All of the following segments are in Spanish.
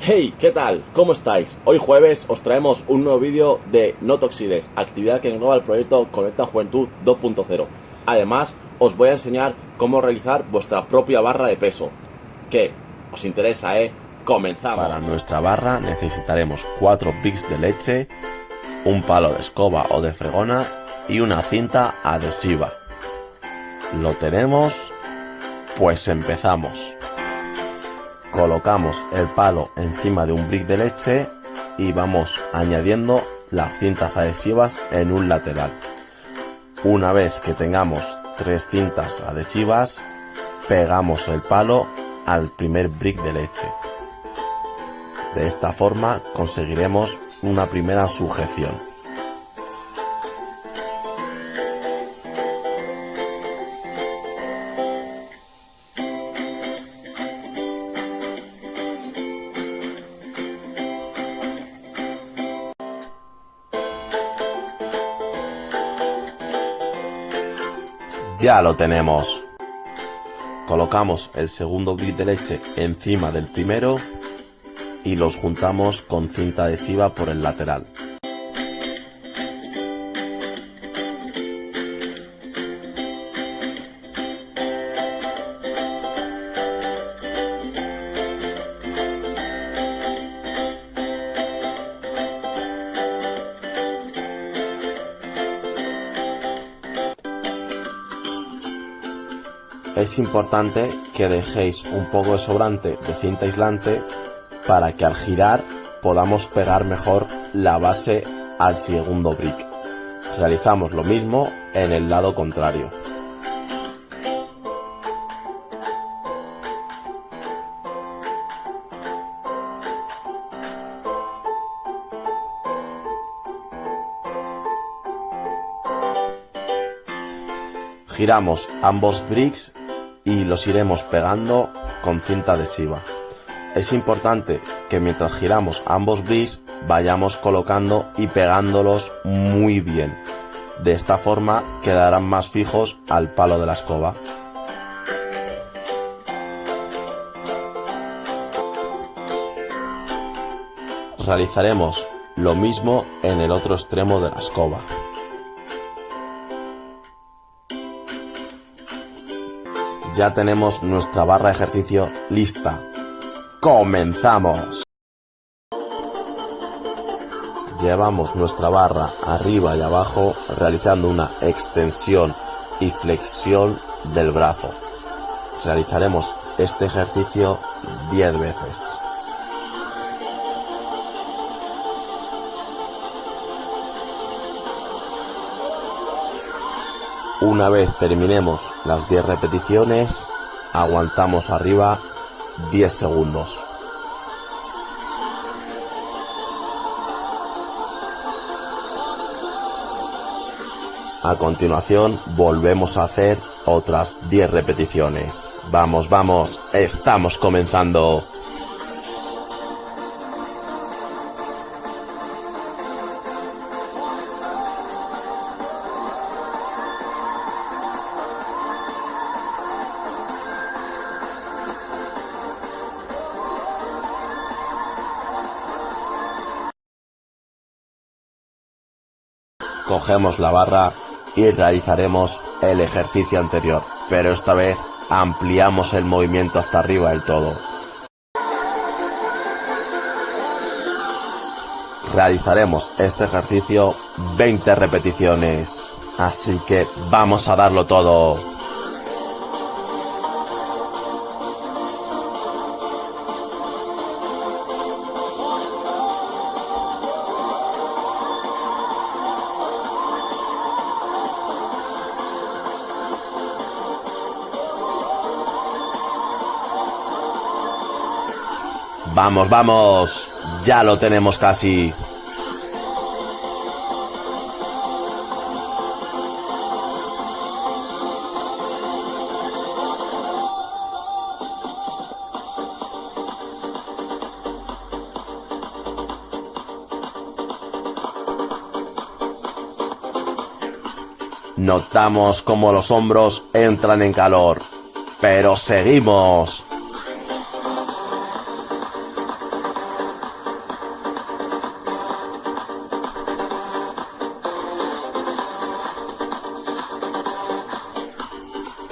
Hey, ¿qué tal? ¿Cómo estáis? Hoy jueves os traemos un nuevo vídeo de No Toxides, actividad que engloba el proyecto Conecta Juventud 2.0. Además, os voy a enseñar cómo realizar vuestra propia barra de peso. ¿Qué? ¿Os interesa, eh? Comenzamos. Para nuestra barra necesitaremos 4 bricks de leche, un palo de escoba o de fregona y una cinta adhesiva. ¿Lo tenemos? Pues empezamos. Colocamos el palo encima de un brick de leche y vamos añadiendo las cintas adhesivas en un lateral. Una vez que tengamos tres cintas adhesivas, pegamos el palo al primer brick de leche. De esta forma conseguiremos una primera sujeción. Ya lo tenemos. Colocamos el segundo brick de leche encima del primero y los juntamos con cinta adhesiva por el lateral. Es importante que dejéis un poco de sobrante de cinta aislante para que al girar podamos pegar mejor la base al segundo brick. Realizamos lo mismo en el lado contrario. Giramos ambos bricks y los iremos pegando con cinta adhesiva. Es importante que mientras giramos ambos bricks vayamos colocando y pegándolos muy bien. De esta forma quedarán más fijos al palo de la escoba. Realizaremos lo mismo en el otro extremo de la escoba. Ya tenemos nuestra barra de ejercicio lista. ¡Comenzamos! Llevamos nuestra barra arriba y abajo realizando una extensión y flexión del brazo. Realizaremos este ejercicio 10 veces. Una vez terminemos las 10 repeticiones, aguantamos arriba 10 segundos. A continuación volvemos a hacer otras 10 repeticiones. Vamos, vamos, estamos comenzando. Cogemos la barra y realizaremos el ejercicio anterior, pero esta vez ampliamos el movimiento hasta arriba del todo. Realizaremos este ejercicio 20 repeticiones, así que vamos a darlo todo. Vamos, vamos. Ya lo tenemos casi. Notamos como los hombros entran en calor. Pero seguimos.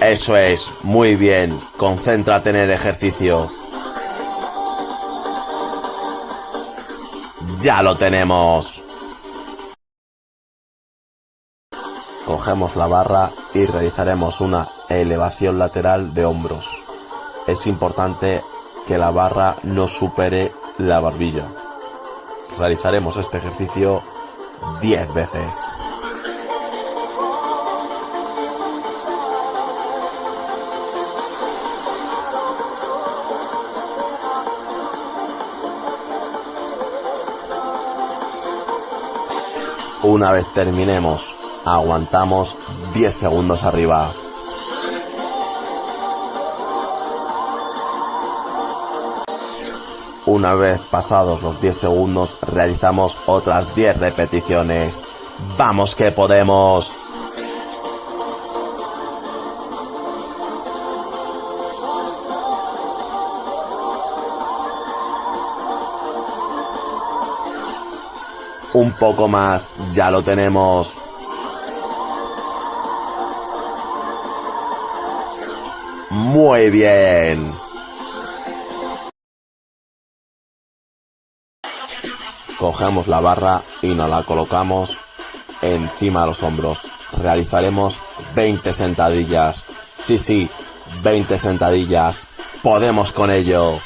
Eso es, muy bien. Concéntrate en el ejercicio. Ya lo tenemos. Cogemos la barra y realizaremos una elevación lateral de hombros. Es importante que la barra no supere la barbilla. Realizaremos este ejercicio 10 veces. Una vez terminemos, aguantamos 10 segundos arriba. Una vez pasados los 10 segundos, realizamos otras 10 repeticiones. ¡Vamos que podemos! Un poco más, ya lo tenemos. Muy bien. Cogemos la barra y nos la colocamos encima de los hombros. Realizaremos 20 sentadillas. Sí, sí, 20 sentadillas. Podemos con ello.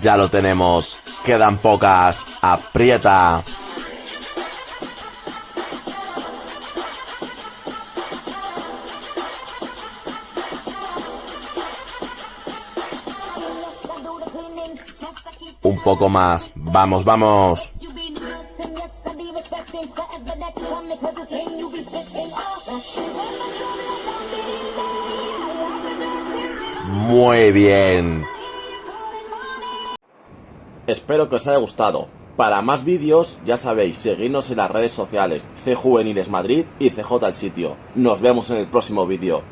Ya lo tenemos. Quedan pocas. Aprieta. Un poco más. Vamos, vamos. Muy bien. Espero que os haya gustado. Para más vídeos, ya sabéis, seguidnos en las redes sociales, C Juveniles Madrid y CJ el sitio. Nos vemos en el próximo vídeo.